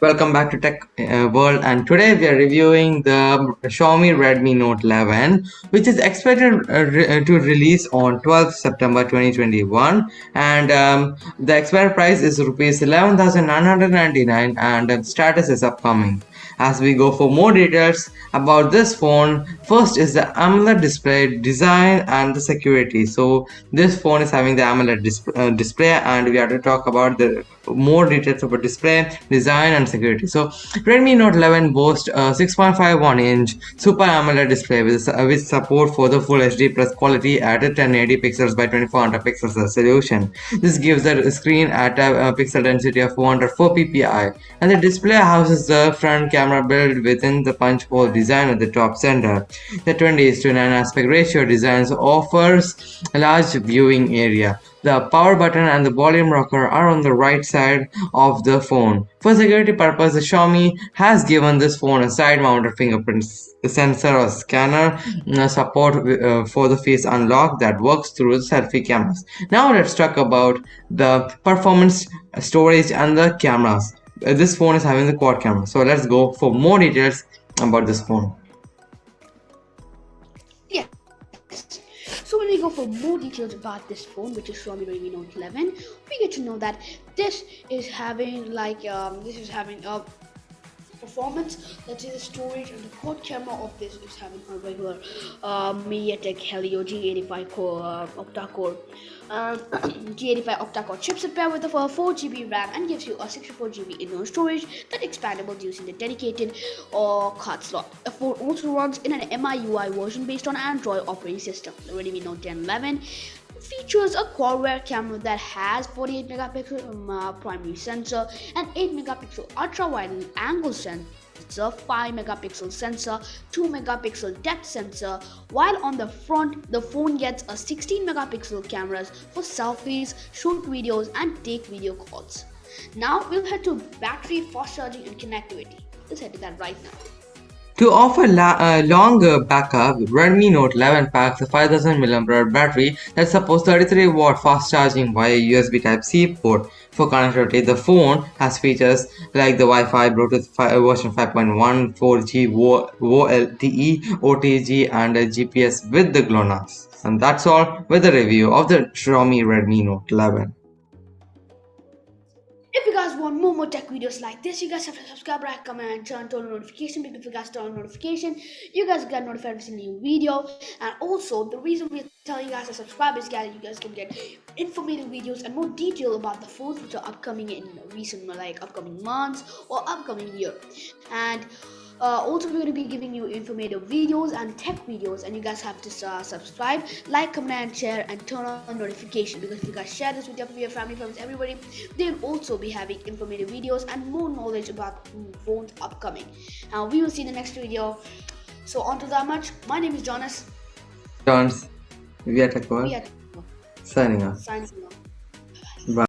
Welcome back to Tech uh, World and today we are reviewing the Xiaomi Redmi Note 11 which is expected uh, uh, to release on 12th September 2021 and um, the expired price is rupees 11,999 and status is upcoming. As we go for more details about this phone first is the AMOLED display design and the security. So this phone is having the AMOLED dis display and we have to talk about the more details about display design and security so Redmi Note 11 boasts a 6.51 inch super AMOLED display with, uh, with support for the full HD plus quality at a 1080 pixels by 2400 pixels resolution this gives the screen at a, pixel density of 404 ppi and the display houses the front camera built within the punch hole design at the top center. The 20 to 9 aspect ratio design offers a large viewing area. The power button and the volume rocker are on the right side of the phone. For security purposes, the Xiaomi has given this phone a side-mounted fingerprint sensor or scanner uh, support uh, for the face unlock that works through the selfie cameras. Now let's talk about the performance, storage and the cameras. Uh, this phone is having the quad camera so let's go for more details about this phone we go for more details about this phone which is Xiaomi Redmi Note 11 we get to know that this is having like um, this is having a performance say the storage and the quad camera of this is having a regular uh, MediaTek Helio G85 core uh, octa-core um, G85 octa-core chipset paired with a 4GB RAM and gives you a 64GB internal storage that expandable using the dedicated or card slot. The phone also runs in an MIUI version based on Android operating system. The Redmi Note 10 11 features a quad rear camera that has 48 megapixel um, uh, primary sensor and 8 megapixel ultra wide angle sensor 5 megapixel sensor 2 megapixel depth sensor while on the front the phone gets a 16 megapixel cameras for selfies shoot videos and take video calls. Now we'll head to battery fast charging and connectivity. Let's head to that right now to offer a uh, longer backup, Redmi Note 11 packs a 5000 mAh battery that supports 33 watt fast charging via USB Type-C port. For connectivity, the phone has features like the Wi-Fi, Bluetooth uh, version 5.1, 4G, VoLTE, OTG and GPS with the GLONASS. And that's all with the review of the Xiaomi Redmi Note 11 want more more tech videos like this, you guys have to subscribe, like, comment, and turn on notification because if you guys turn on notification, you guys get notified every single new video. And also, the reason we're telling you guys to subscribe is guys, you guys can get informative videos and more detail about the phones which are upcoming in recent like upcoming months or upcoming year. And uh, also we're going to be giving you informative videos and tech videos and you guys have to uh, subscribe like comment and share and turn on notification because if you guys share this with your family friends everybody they'll also be having informative videos and more knowledge about phones upcoming. Now we will see in the next video. So on to that much. My name is jonas. Jonas we are tech signing off. Signing off. Bye